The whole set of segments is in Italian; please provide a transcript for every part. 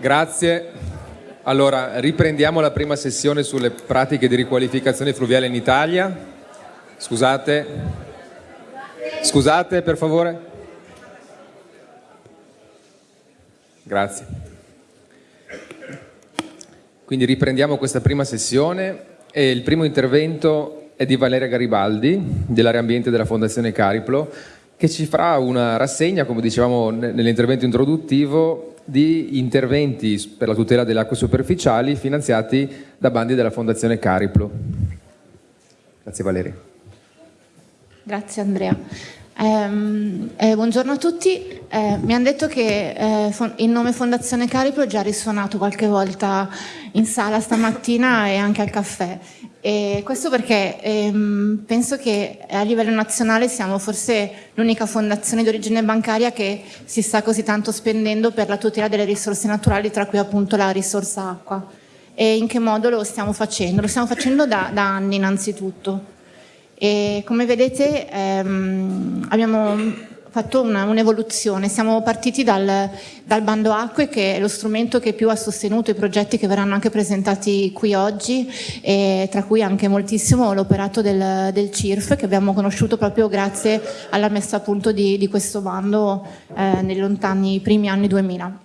Grazie. Allora, riprendiamo la prima sessione sulle pratiche di riqualificazione fluviale in Italia. Scusate. Scusate, per favore. Grazie. Quindi riprendiamo questa prima sessione e il primo intervento è di Valeria Garibaldi, dell'area ambiente della Fondazione Cariplo, che ci farà una rassegna, come dicevamo nell'intervento introduttivo, di interventi per la tutela delle acque superficiali finanziati da bandi della Fondazione Cariplo. Grazie Valeria. Grazie Andrea. Eh, eh, buongiorno a tutti, eh, mi hanno detto che eh, il nome Fondazione Cariplo è già risuonato qualche volta in sala stamattina e anche al caffè. E questo perché ehm, penso che a livello nazionale siamo forse l'unica fondazione di origine bancaria che si sta così tanto spendendo per la tutela delle risorse naturali, tra cui appunto la risorsa acqua. E in che modo lo stiamo facendo? Lo stiamo facendo da, da anni innanzitutto. E come vedete ehm, abbiamo fatto un'evoluzione, un siamo partiti dal, dal, bando acque che è lo strumento che più ha sostenuto i progetti che verranno anche presentati qui oggi tra cui anche moltissimo l'operato del, del, CIRF che abbiamo conosciuto proprio grazie alla messa a punto di, di questo bando eh, nei lontani primi anni 2000.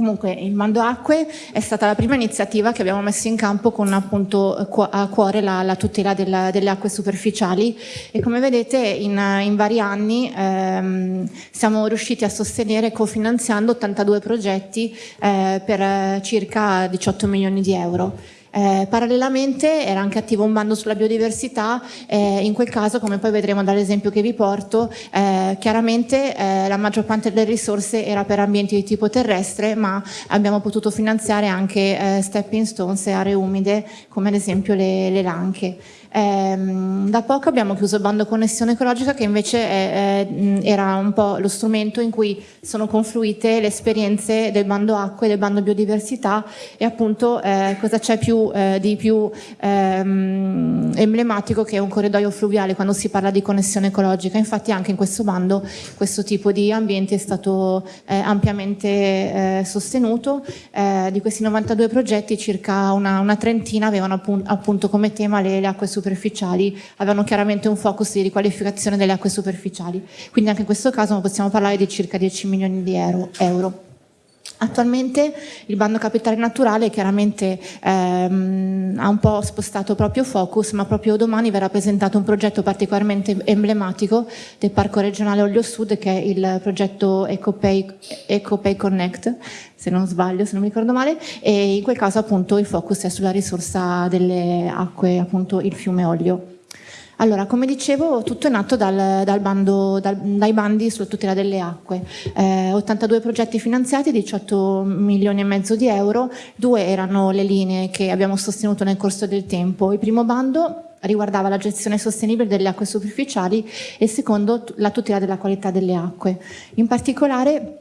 Comunque il Mando Acque è stata la prima iniziativa che abbiamo messo in campo con appunto a cuore la, la tutela della, delle acque superficiali e come vedete in, in vari anni ehm, siamo riusciti a sostenere cofinanziando 82 progetti eh, per circa 18 milioni di euro. Eh, parallelamente era anche attivo un bando sulla biodiversità, eh, in quel caso come poi vedremo dall'esempio che vi porto, eh, chiaramente eh, la maggior parte delle risorse era per ambienti di tipo terrestre ma abbiamo potuto finanziare anche eh, stepping stones e aree umide come ad esempio le, le lanche. Ehm, da poco abbiamo chiuso il bando connessione ecologica che invece è, è, era un po' lo strumento in cui sono confluite le esperienze del bando acqua e del bando biodiversità e appunto eh, cosa c'è eh, di più ehm, emblematico che un corridoio fluviale quando si parla di connessione ecologica. Infatti anche in questo bando questo tipo di ambiente è stato eh, ampiamente eh, sostenuto. Eh, di questi 92 progetti circa una, una trentina avevano appunto, appunto come tema le, le acque superficiali superficiali avevano chiaramente un focus di riqualificazione delle acque superficiali. Quindi anche in questo caso possiamo parlare di circa 10 milioni di euro. Attualmente il bando capitale naturale chiaramente ehm, ha un po' spostato proprio focus, ma proprio domani verrà presentato un progetto particolarmente emblematico del Parco regionale Olio Sud che è il progetto EcoPay, EcoPay Connect, se non sbaglio, se non mi ricordo male, e in quel caso appunto il focus è sulla risorsa delle acque, appunto il fiume Olio. Allora, come dicevo, tutto è nato dal, dal bando, dal, dai bandi sulla tutela delle acque. Eh, 82 progetti finanziati, 18 milioni e mezzo di euro, due erano le linee che abbiamo sostenuto nel corso del tempo. Il primo bando riguardava la gestione sostenibile delle acque superficiali e il secondo la tutela della qualità delle acque. In particolare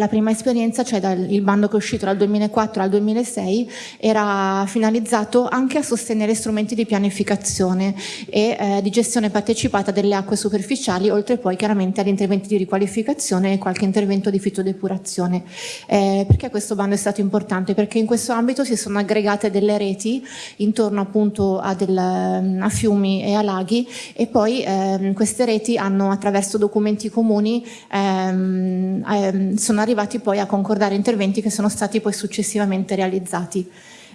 la prima esperienza, cioè dal, il bando che è uscito dal 2004 al 2006, era finalizzato anche a sostenere strumenti di pianificazione e eh, di gestione partecipata delle acque superficiali, oltre poi chiaramente agli interventi di riqualificazione e qualche intervento di fitodepurazione. Eh, perché questo bando è stato importante? Perché in questo ambito si sono aggregate delle reti intorno appunto a, del, a fiumi e a laghi e poi eh, queste reti hanno attraverso documenti comuni ehm, ehm, sono arrivate arrivati poi a concordare interventi che sono stati poi successivamente realizzati.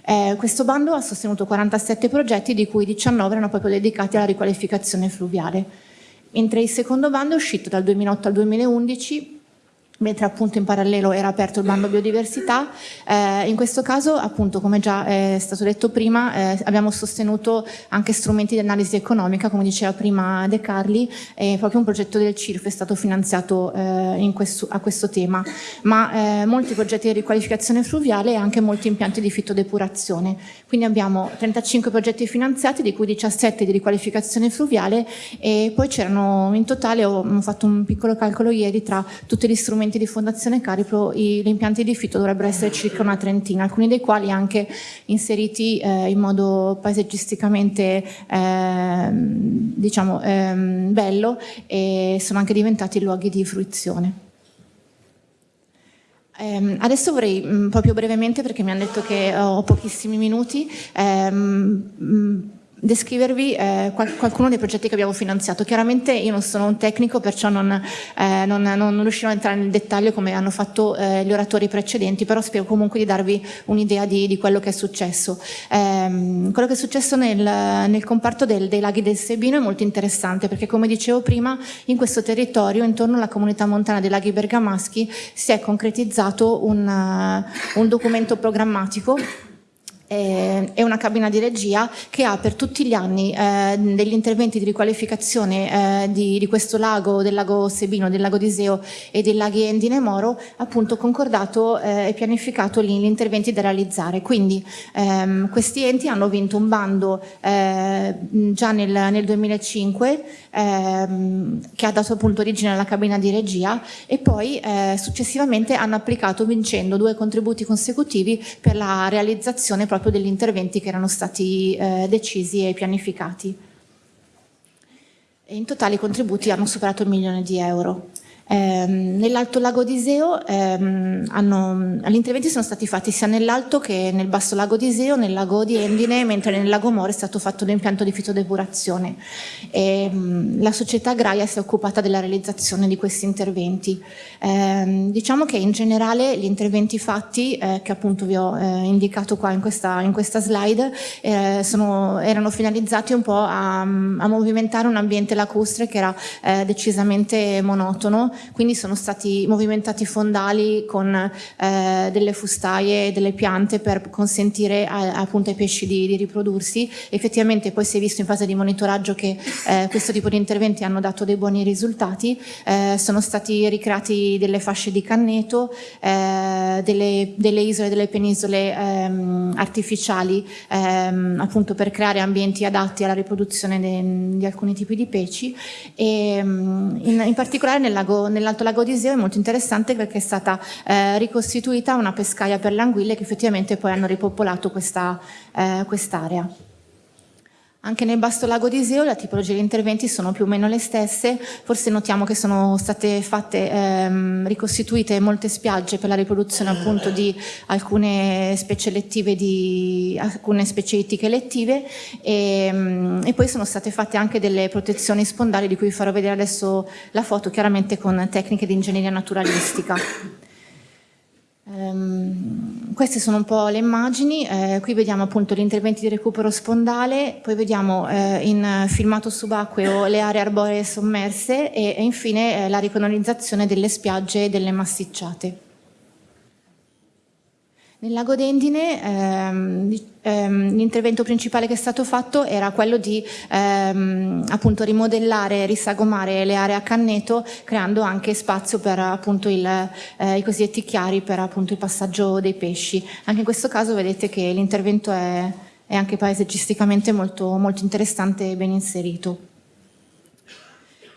Eh, questo bando ha sostenuto 47 progetti, di cui 19 erano proprio dedicati alla riqualificazione fluviale. Mentre il secondo bando è uscito dal 2008 al 2011 mentre appunto in parallelo era aperto il bando biodiversità. Eh, in questo caso, appunto, come già è stato detto prima, eh, abbiamo sostenuto anche strumenti di analisi economica, come diceva prima De Carli, e proprio un progetto del CIRF è stato finanziato eh, questo, a questo tema, ma eh, molti progetti di riqualificazione fluviale e anche molti impianti di fitodepurazione. Quindi abbiamo 35 progetti finanziati, di cui 17 di riqualificazione fluviale e poi c'erano in totale, ho, ho fatto un piccolo calcolo ieri, tra tutti gli strumenti strumenti di Fondazione Cariplo gli impianti di fitto dovrebbero essere circa una trentina, alcuni dei quali anche inseriti eh, in modo paesaggisticamente eh, diciamo, eh, bello e sono anche diventati luoghi di fruizione. Eh, adesso vorrei mh, mm, proprio brevemente, perché mi hanno detto che ho pochissimi minuti, ehm, mm, descrivervi eh, qual qualcuno dei progetti che abbiamo finanziato. Chiaramente io non sono un tecnico, perciò non, eh, non, non riuscirò a entrare nel dettaglio come hanno fatto eh, gli oratori precedenti, però spero comunque di darvi un'idea di, di, quello che è successo. Ehm, quello che è successo nel, nel comparto del, dei laghi del Sebino è molto interessante perché come dicevo prima in questo territorio intorno alla comunità montana dei laghi bergamaschi si è concretizzato un, un documento programmatico è una cabina di regia che ha per tutti gli anni eh, degli interventi di riqualificazione eh, di, di, questo lago, del lago Sebino, del lago Diseo e dei laghi Endine Moro, appunto concordato eh, e pianificato gli, gli, interventi da realizzare. Quindi ehm, questi enti hanno vinto un bando eh, già nel, nel 2005 ehm, che ha dato appunto origine alla cabina di regia e poi eh, successivamente hanno applicato vincendo due contributi consecutivi per la realizzazione proprio degli interventi che erano stati eh, decisi e pianificati. E in totale i contributi hanno superato il milione di euro. Eh, Nell'Alto Lago d'Iseo ehm, gli interventi sono stati fatti sia nell'Alto che nel Basso Lago d'Iseo, nel Lago di Endine, mentre nel Lago Moro è stato fatto l'impianto di fitodepurazione. E, ehm, la società agraria si è occupata della realizzazione di questi interventi. Eh, diciamo che in generale gli interventi fatti, eh, che appunto vi ho eh, indicato qua in questa, in questa slide, eh, sono, erano finalizzati un po' a, a, movimentare un ambiente lacustre che era eh, decisamente monotono quindi sono stati movimentati fondali con eh, delle fustaie e delle piante per consentire a, appunto ai pesci di, di, riprodursi. Effettivamente poi si è visto in fase di monitoraggio che eh, questo tipo di interventi hanno dato dei buoni risultati, eh, sono stati ricreati delle fasce di canneto, eh, delle, delle, isole, delle penisole ehm, artificiali ehm, appunto per creare ambienti adatti alla riproduzione di alcuni tipi di pesci e ehm, in, in particolare nel lago nell'Alto Lago di Iseo è molto interessante perché è stata eh, ricostituita una pescaia per le anguille che effettivamente poi hanno ripopolato quest'area. Eh, quest anche nel Basto Lago di Iseo le tipologie di interventi sono più o meno le stesse, forse notiamo che sono state fatte, ehm, ricostituite molte spiagge per la riproduzione appunto di alcune specie lettive, di alcune specie ittiche lettive e, ehm, e poi sono state fatte anche delle protezioni spondali di cui farò vedere adesso la foto, chiaramente con tecniche di ingegneria naturalistica. Um, queste sono un po' le immagini, eh, qui vediamo appunto gli interventi di recupero spondale, poi vediamo eh, in filmato subacqueo le aree arboree sommerse e, e infine eh, la ricolonizzazione delle spiagge e delle massicciate. Nel lago d'Endine ehm, ehm, l'intervento principale che è stato fatto era quello di ehm, appunto rimodellare risagomare le aree a canneto creando anche spazio per appunto il, eh, i cosiddetti chiari per appunto il passaggio dei pesci. Anche in questo caso vedete che l'intervento è, è anche paesaggisticamente molto, molto interessante e ben inserito.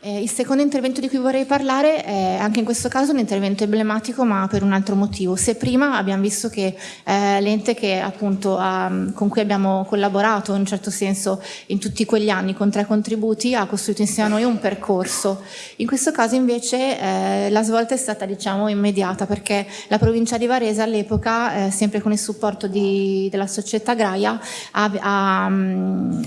Eh, il secondo intervento di cui vorrei parlare è anche in questo caso un intervento emblematico ma per un altro motivo. Se prima abbiamo visto che eh, l'ente con cui abbiamo collaborato in un certo senso in tutti quegli anni con tre contributi ha costruito insieme a noi un percorso, in questo caso invece eh, la svolta è stata diciamo immediata perché la provincia di Varese all'epoca, eh, sempre con il supporto di, della società agraria, ha, ha,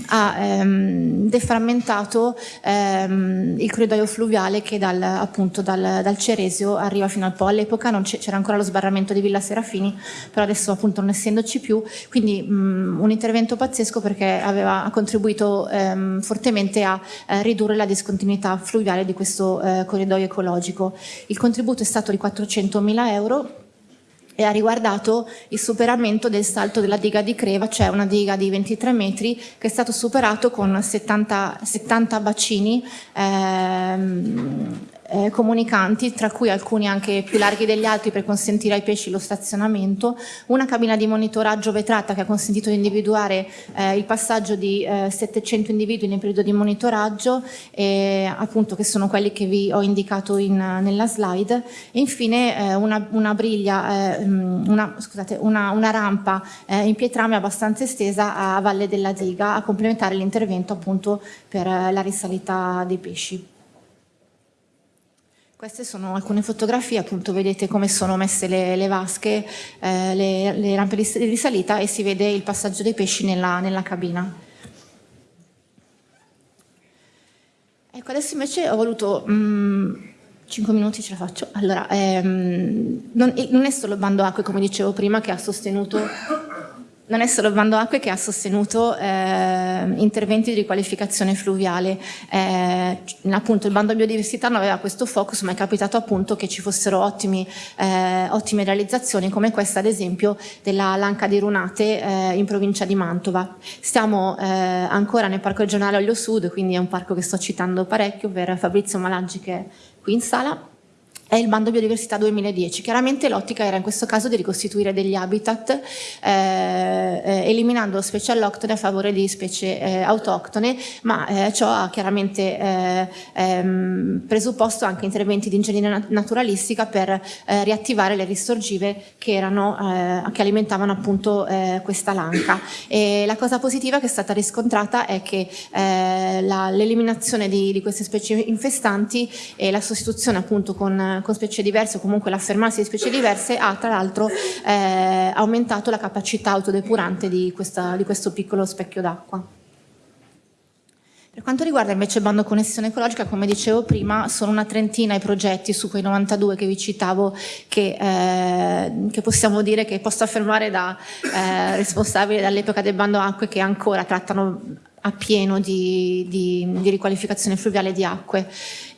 ha ehm, deframmentato ehm, il corridoio fluviale che dal, appunto dal, dal Ceresio arriva fino al Po. All'epoca c'era ancora lo sbarramento di Villa Serafini, però adesso appunto non essendoci più, quindi mh, un intervento pazzesco perché aveva, contribuito ehm, fortemente a eh, ridurre la discontinuità fluviale di questo eh, corridoio ecologico. Il contributo è stato di 400.000 euro e ha riguardato il superamento del salto della diga di Creva, cioè una diga di 23 metri che è stato superato con 70, 70 bacini ehm, eh, comunicanti, tra cui alcuni anche più larghi degli altri per consentire ai pesci lo stazionamento, una cabina di monitoraggio vetrata che ha consentito di individuare eh, il passaggio di eh, 700 individui nel periodo di monitoraggio, appunto che sono quelli che vi ho indicato in, nella slide, e infine eh, una, una, briglia, eh, una, scusate, una, una rampa eh, in pietrame abbastanza estesa a valle della diga a complementare l'intervento appunto per la risalita dei pesci. Queste sono alcune fotografie, appunto vedete come sono messe le, le vasche, eh, le, le, rampe di, di, salita e si vede il passaggio dei pesci nella, nella cabina. Ecco, adesso invece ho voluto... Mm, 5 minuti ce la faccio. Allora, ehm, non, non, è solo bando acque, come dicevo prima, che ha sostenuto non è solo Bando Acque che ha sostenuto eh, interventi di riqualificazione fluviale, eh, appunto il Bando Biodiversità non aveva questo focus ma è capitato appunto che ci fossero ottimi, eh, ottime realizzazioni come questa ad esempio della Lanca di Runate eh, in provincia di Mantova. Stiamo eh, ancora nel Parco regionale Olio Sud, quindi è un parco che sto citando parecchio per Fabrizio Malaggi che è qui in sala è il bando biodiversità 2010. Chiaramente l'ottica era in questo caso di ricostituire degli habitat eh, eh, eliminando specie alloctone a favore di specie eh, autoctone, ma eh, ciò ha chiaramente eh, ehm, presupposto anche interventi di ingegneria naturalistica per eh, riattivare le ristorgive che, erano, che alimentavano appunto questa lanca. E la cosa positiva che è stata riscontrata è che l'eliminazione di, di queste specie infestanti e la sostituzione appunto con con specie diverse o comunque l'affermarsi di specie diverse ha tra l'altro eh, aumentato la capacità autodepurante di, questa, di questo piccolo specchio d'acqua. Per quanto riguarda invece il bando connessione ecologica, come dicevo prima, sono una trentina i progetti su quei 92 che vi citavo che, eh, che possiamo dire che posso affermare da eh, responsabile dall'epoca del bando acque che ancora trattano appieno di, di, di riqualificazione fluviale di acque.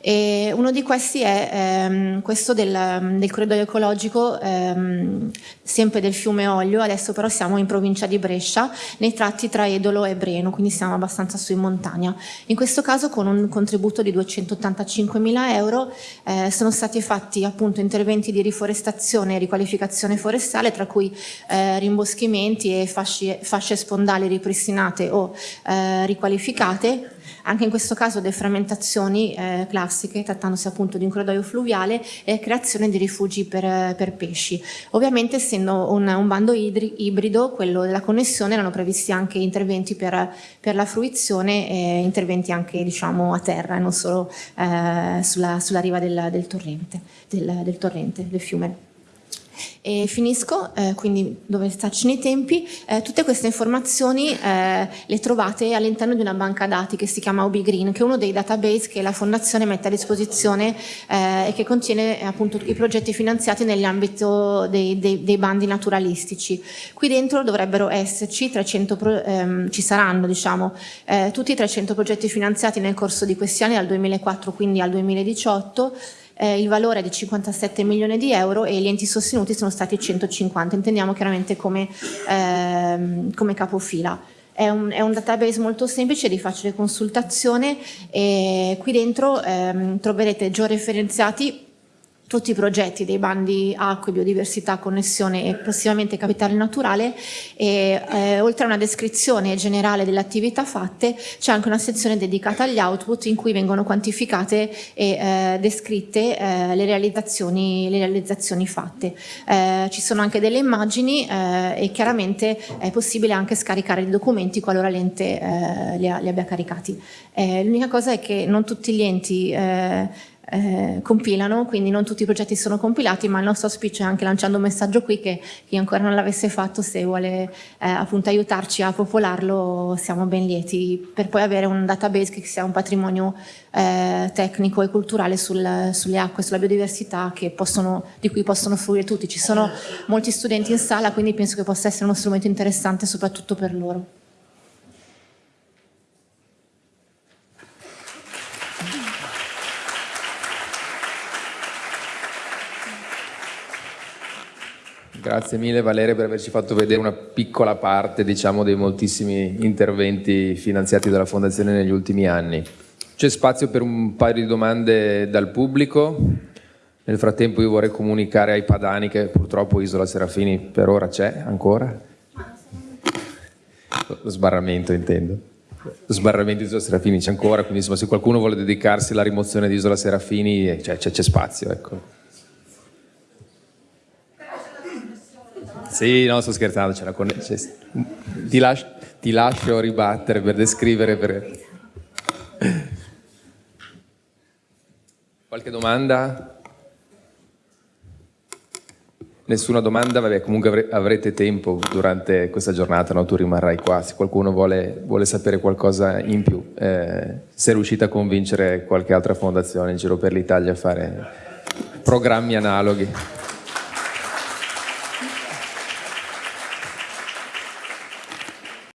E uno di questi è ehm, questo del, del, corridoio ecologico, ehm, sempre del fiume Olio, adesso però siamo in provincia di Brescia, nei tratti tra Edolo e Breno, quindi siamo abbastanza su in montagna. In questo caso con un contributo di 285 mila euro eh, sono stati fatti appunto interventi di riforestazione e riqualificazione forestale, tra cui eh, rimboschimenti e fasci, fasce spondali ripristinate o eh, riqualificate, anche in questo caso deframmentazioni eh, classiche, trattandosi appunto di un corridoio fluviale e creazione di rifugi per, per pesci. Ovviamente essendo un, un bando ibrido, quello della connessione, erano previsti anche interventi per, per la fruizione e interventi anche diciamo a terra non solo eh, sulla, sulla, riva del, del, torrente, del, del torrente, del fiume. E finisco, eh, quindi dove starci nei tempi, eh, tutte queste informazioni eh, le trovate all'interno di una banca dati che si chiama OB Green, che è uno dei database che la Fondazione mette a disposizione eh, e che contiene appunto i progetti finanziati nell'ambito dei, dei, dei, bandi naturalistici. Qui dentro dovrebbero esserci 300, pro, ehm, ci saranno diciamo, eh, tutti i 300 progetti finanziati nel corso di questi anni, dal 2004 quindi al 2018, eh, il valore è di 57 milioni di euro e gli enti sostenuti sono stati 150, intendiamo chiaramente come, ehm, come capofila. È un, è un, database molto semplice, di facile consultazione e qui dentro ehm, troverete georeferenziati tutti i progetti dei bandi acqua, biodiversità, connessione e prossimamente capitale naturale e eh, oltre a una descrizione generale delle attività fatte c'è anche una sezione dedicata agli output in cui vengono quantificate e eh, descritte eh, le, realizzazioni, le, realizzazioni, fatte. Eh, ci sono anche delle immagini eh, e chiaramente è possibile anche scaricare i documenti qualora l'ente eh, li, li, abbia caricati. L'unica cosa è che non tutti gli enti eh, compilano, quindi non tutti i progetti sono compilati, ma il nostro auspicio è anche lanciando un messaggio qui che chi ancora non l'avesse fatto, se vuole eh, appunto aiutarci a popolarlo, siamo ben lieti, per poi avere un database che sia un patrimonio eh, tecnico e culturale sul, sulle acque, sulla biodiversità possono, di cui possono fruire tutti. Ci sono molti studenti in sala, quindi penso che possa essere uno strumento interessante soprattutto per loro. Grazie mille Valeria per averci fatto vedere una piccola parte diciamo, dei moltissimi interventi finanziati dalla Fondazione negli ultimi anni. C'è spazio per un paio di domande dal pubblico. Nel frattempo io vorrei comunicare ai padani che purtroppo Isola Serafini per ora c'è ancora. Lo sbarramento intendo. Lo sbarramento di Isola Serafini c'è ancora, quindi insomma, se qualcuno vuole dedicarsi alla rimozione di Isola Serafini c'è, spazio. Ecco. Sì, no, sto scherzando, c'era la connessione. Ti, las ti, lascio ribattere per descrivere. Per... Qualche domanda? Nessuna domanda? Vabbè, comunque avrete tempo durante questa giornata, no? tu rimarrai qua. Se qualcuno vuole, vuole sapere qualcosa in più, eh, se riuscite a convincere qualche altra fondazione in giro per l'Italia a fare programmi analoghi.